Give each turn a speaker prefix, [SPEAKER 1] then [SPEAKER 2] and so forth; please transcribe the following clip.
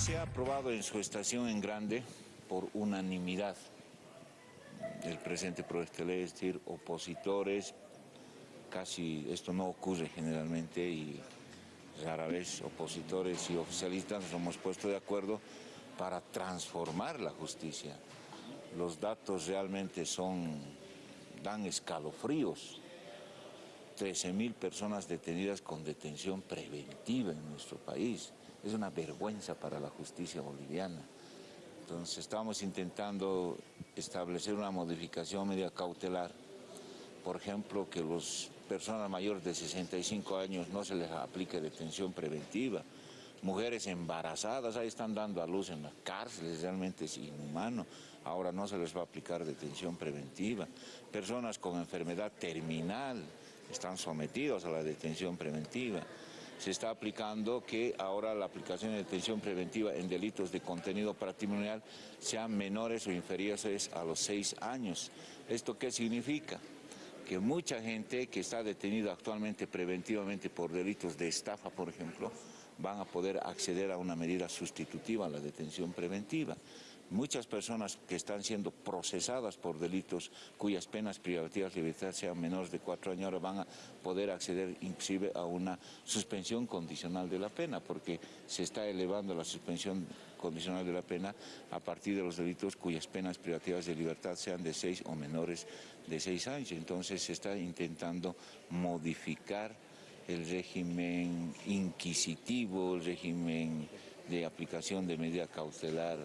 [SPEAKER 1] se ha aprobado en su estación en grande por unanimidad el presente proyecto de ley, es decir, opositores, casi esto no ocurre generalmente y rara vez opositores y oficialistas nos hemos puesto de acuerdo para transformar la justicia. Los datos realmente son, dan escalofríos. 13.000 personas detenidas con detención preventiva en nuestro país. Es una vergüenza para la justicia boliviana. Entonces estamos intentando establecer una modificación media cautelar, por ejemplo, que las personas mayores de 65 años no se les aplique detención preventiva, mujeres embarazadas, ahí están dando a luz en las cárceles, realmente es inhumano, ahora no se les va a aplicar detención preventiva, personas con enfermedad terminal están sometidos a la detención preventiva, se está aplicando que ahora la aplicación de detención preventiva en delitos de contenido patrimonial sean menores o inferiores a los seis años. ¿Esto qué significa? Que mucha gente que está detenida actualmente preventivamente por delitos de estafa, por ejemplo, van a poder acceder a una medida sustitutiva a la detención preventiva. Muchas personas que están siendo procesadas por delitos cuyas penas privativas de libertad sean menores de cuatro años ahora van a poder acceder inclusive a una suspensión condicional de la pena porque se está elevando la suspensión condicional de la pena a partir de los delitos cuyas penas privativas de libertad sean de seis o menores de seis años. Entonces se está intentando modificar el régimen inquisitivo, el régimen de aplicación de medida cautelar